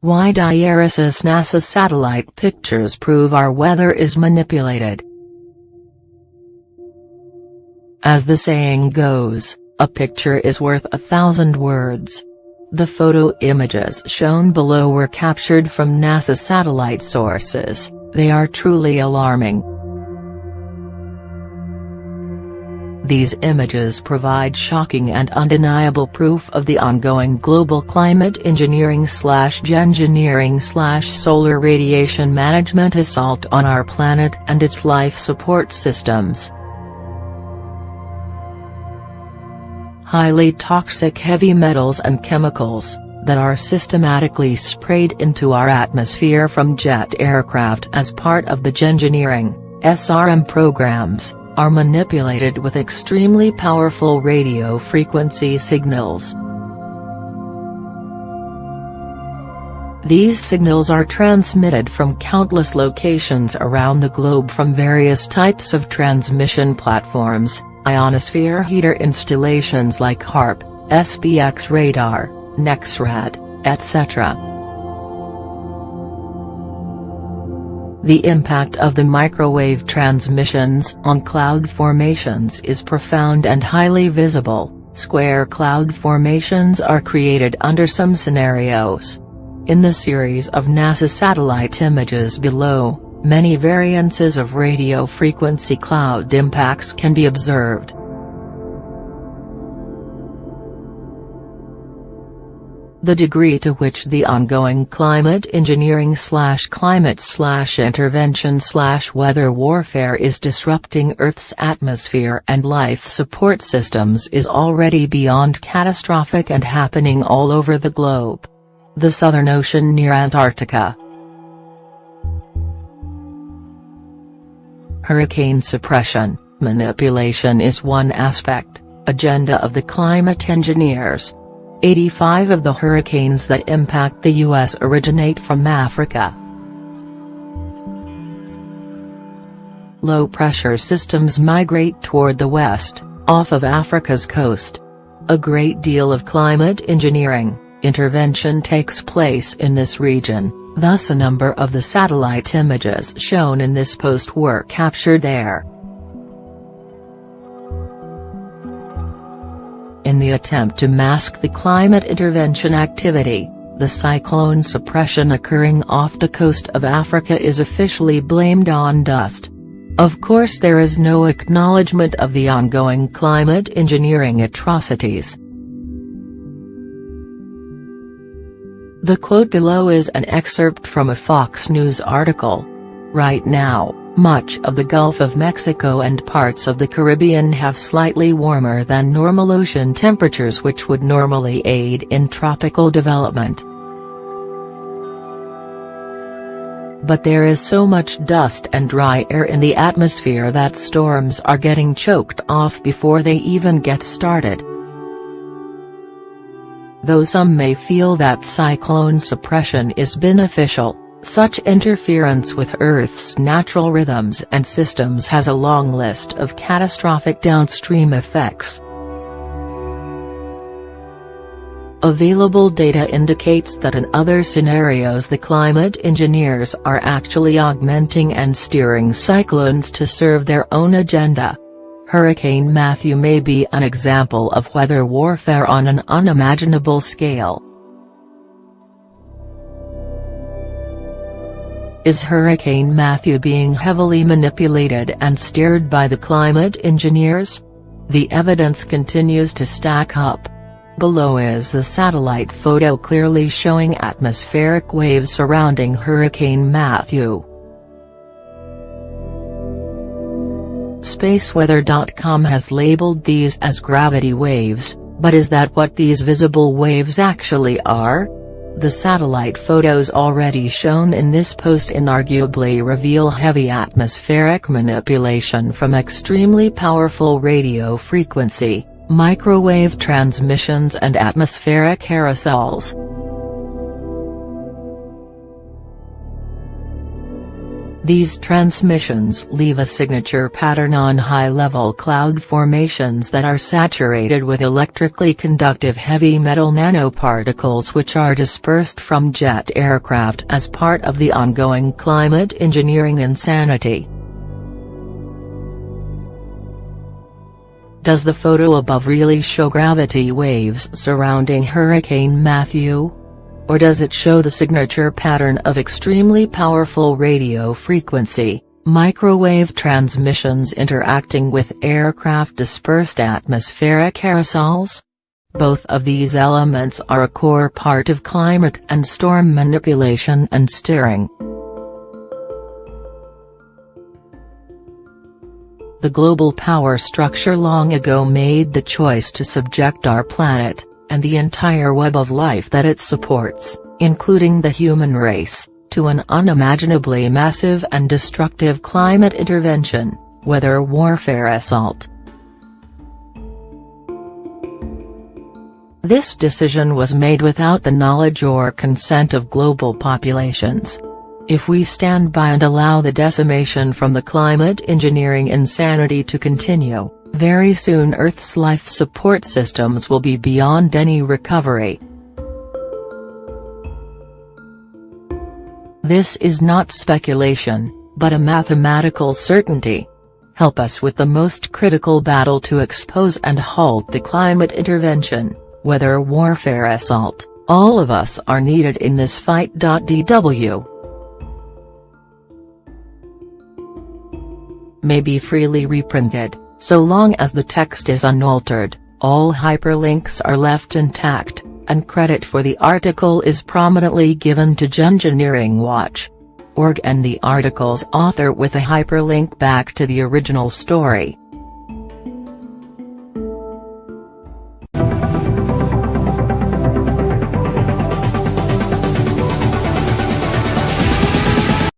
Why IRIS NASA satellite pictures prove our weather is manipulated. As the saying goes, a picture is worth a thousand words. The photo images shown below were captured from NASA satellite sources, they are truly alarming. These images provide shocking and undeniable proof of the ongoing global climate engineering slash geoengineering slash solar radiation management assault on our planet and its life support systems. Highly toxic heavy metals and chemicals, that are systematically sprayed into our atmosphere from jet aircraft as part of the geoengineering, SRM programs, are manipulated with extremely powerful radio frequency signals. These signals are transmitted from countless locations around the globe from various types of transmission platforms, ionosphere heater installations like HAARP, SBX radar, NEXRAD, etc. The impact of the microwave transmissions on cloud formations is profound and highly visible, square cloud formations are created under some scenarios. In the series of NASA satellite images below, many variances of radio frequency cloud impacts can be observed. The degree to which the ongoing climate engineering slash climate slash intervention slash weather warfare is disrupting Earth's atmosphere and life support systems is already beyond catastrophic and happening all over the globe. The Southern Ocean near Antarctica. Hurricane suppression, manipulation is one aspect, agenda of the climate engineers, 85 of the hurricanes that impact the U.S. originate from Africa. Low-pressure systems migrate toward the west, off of Africa's coast. A great deal of climate engineering, intervention takes place in this region, thus a number of the satellite images shown in this post were captured there. The attempt to mask the climate intervention activity, the cyclone suppression occurring off the coast of Africa is officially blamed on dust. Of course there is no acknowledgement of the ongoing climate engineering atrocities. The quote below is an excerpt from a Fox News article. Right now, much of the Gulf of Mexico and parts of the Caribbean have slightly warmer than normal ocean temperatures which would normally aid in tropical development. But there is so much dust and dry air in the atmosphere that storms are getting choked off before they even get started. Though some may feel that cyclone suppression is beneficial, such interference with Earth's natural rhythms and systems has a long list of catastrophic downstream effects. Available data indicates that in other scenarios the climate engineers are actually augmenting and steering cyclones to serve their own agenda. Hurricane Matthew may be an example of weather warfare on an unimaginable scale. Is Hurricane Matthew being heavily manipulated and steered by the climate engineers? The evidence continues to stack up. Below is a satellite photo clearly showing atmospheric waves surrounding Hurricane Matthew. Spaceweather.com has labeled these as gravity waves, but is that what these visible waves actually are? The satellite photos already shown in this post inarguably reveal heavy atmospheric manipulation from extremely powerful radio frequency, microwave transmissions and atmospheric aerosols. These transmissions leave a signature pattern on high-level cloud formations that are saturated with electrically conductive heavy metal nanoparticles which are dispersed from jet aircraft as part of the ongoing climate engineering insanity. Does the photo above really show gravity waves surrounding Hurricane Matthew? Or does it show the signature pattern of extremely powerful radio frequency, microwave transmissions interacting with aircraft dispersed atmospheric aerosols? Both of these elements are a core part of climate and storm manipulation and steering. The global power structure long ago made the choice to subject our planet, and the entire web of life that it supports, including the human race, to an unimaginably massive and destructive climate intervention, weather warfare assault. This decision was made without the knowledge or consent of global populations. If we stand by and allow the decimation from the climate engineering insanity to continue, very soon Earth's life support systems will be beyond any recovery. This is not speculation, but a mathematical certainty. Help us with the most critical battle to expose and halt the climate intervention, weather warfare assault, all of us are needed in this fight. DW may be freely reprinted. So long as the text is unaltered, all hyperlinks are left intact, and credit for the article is prominently given to Geoengineering Watch. Org and the article's author with a hyperlink back to the original story.